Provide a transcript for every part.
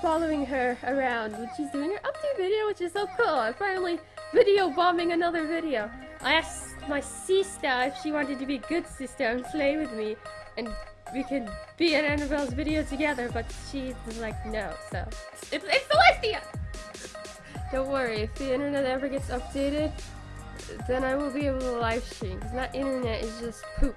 following her around when she's doing her update video, which is so cool. I'm finally video bombing another video. I asked my sister if she wanted to be a good sister and play with me, and we could be in Annabelle's video together, but she's like, no, so. It's, it's Celestia! Don't worry, if the internet ever gets updated, then I will be able to live stream, because that internet is just poop.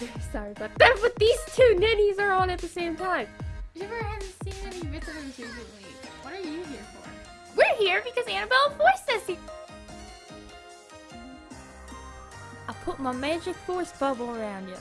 Sorry about that, but these two ninnies are on at the same time. Seen any visitors recently. What are you here for? We're here because Annabelle forced us here. I put my magic force bubble around you.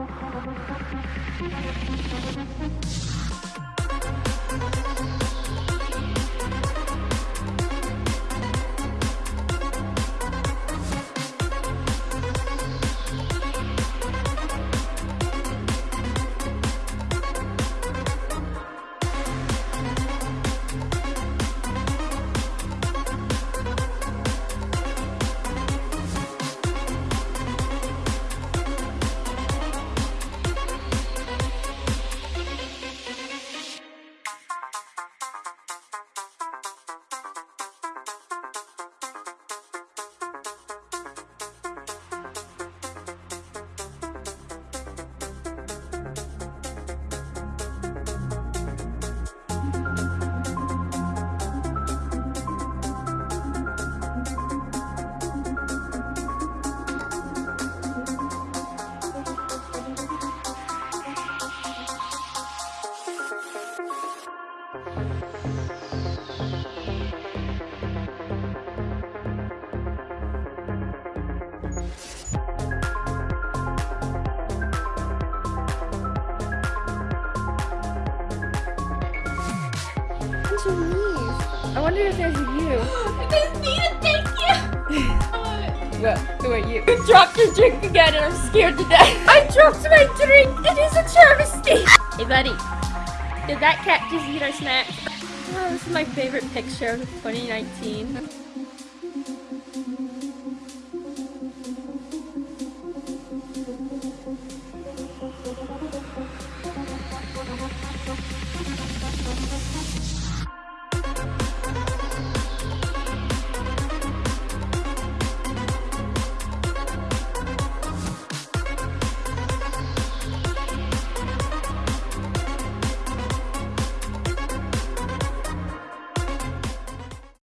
すいません。I wonder if there's a you. There's Nina, thank you! Well, who are you? You dropped your drink again and I'm scared to death. I dropped my drink! It is a travesty! Hey buddy, did that cat just eat our snack? Oh, this is my favorite picture of 2019.